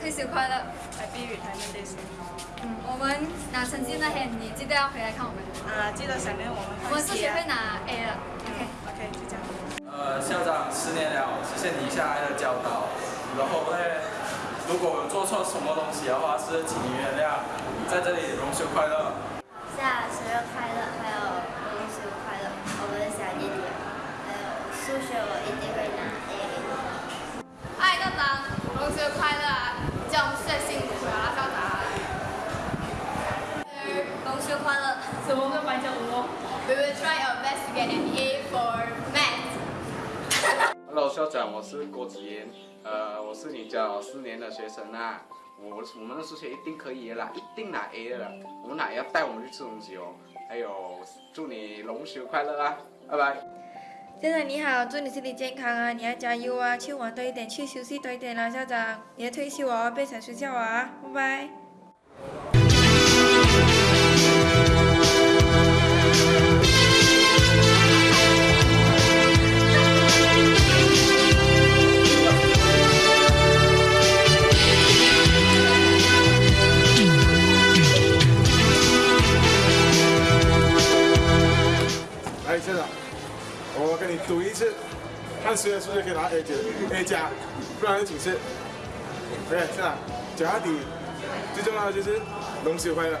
退休快乐，Happy Retirement Day。嗯，我们拿成绩那天，你记得要回来看我们。啊，记得想念我们。我们数学会拿 A 了。OK，OK，就这样。呃，校长，十年了，谢谢你下来的教导。然后呢，如果有做错什么东西的话，是请你原谅。在这里，龙休快乐。下生日快乐，还有龙休快乐，我们的小弟弟。还有数学，我一定会拿 A。爱校长，龙休快乐啊！叫我们最辛苦啊，校长。龙休快乐，什么都白叫我。We will try our best to get an A for math. Hello，校长，我是郭子言，呃，我是你教四年的学生啊，我我们的数学一定可以啦，一定拿 A 的啦，我们哪要带我们去吃东西哦，还有祝你龙学快乐啊，拜拜。校长你好，祝你身体健康啊，你要加油啊，去玩多一点，去休息多一点啦，校长，你要退休哦，别想睡觉啊，拜拜。赌一次，看谁的数学可以拿 A 加 A 加，不然就请示。对，是啊，脚下底，最重要的就是龙休快乐。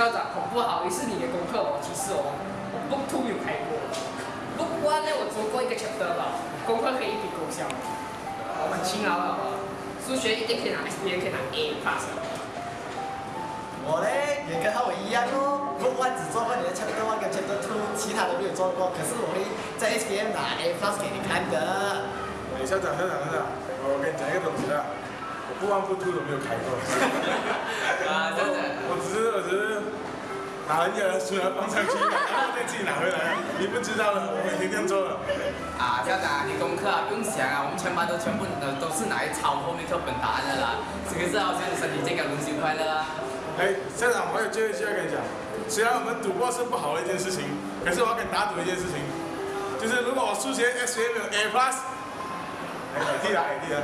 校长，恐不好意思，你的功课哦，其实哦，我 book two 有开过，book one 呢我做过一个 chapter 吧，功课可以一笔勾销，我很勤劳了，数学一定可以拿 S B A 可以拿 A plus。我呢也跟他我一样哦，book one 只做过你的 chapter one 跟 chapter two，其他的没有做过，可是我会在 S B A 拿 A plus 给你看的。哎，校长，校长，校长，我跟你讲一个东西啊，我不 one 不 two 都没有开过。啊，校长，我只是，我只是。拿人家的书来放上去，然后再自己拿回来。你不知道了，我每天这样做了。啊，校长，你功课啊不用想啊，我们全班都全部都都是拿来抄后面课本答案的啦。这个是好像身体健康，龙心快乐啊。哎，校长，我有最后一句要跟你讲，虽然我们赌博是不好的一件事情，可是我要跟你打赌一件事情，就是如果我数学 S M 有 A plus，哎，弟啊，哎弟啊。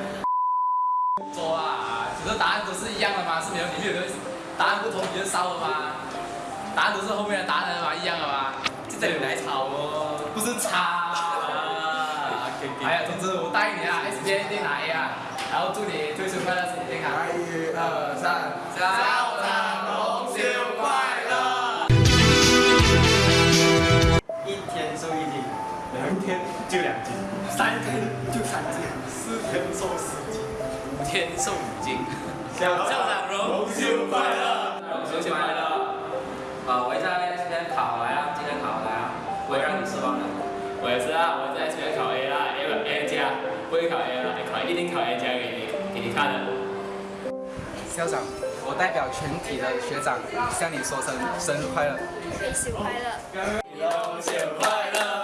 错啊，只是答案都是一样的嘛，是没有里面有答案不同比较少的嘛。答案都是后面的答案嘛，一样的嘛，就这里来抄哦，不是抄啊。哎呀，总之我答应你啊，S B A 一定拿 A 啊，然后祝你退休快乐，身体健康。一、二、三，校长龙休快乐。一天瘦一斤，两天就两斤，三天就三斤，四天瘦四斤，五天瘦五斤。校长龙休快乐，龙休快乐。我也是啊，我在今天考 A 啦，A A 加，不会考 A 啦，考一定考 A 加给你，给你看的。校长，我代表全体的学长向你说声生日快乐。恭喜快乐。龙休快乐。